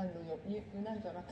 あのなんじなんじゃなく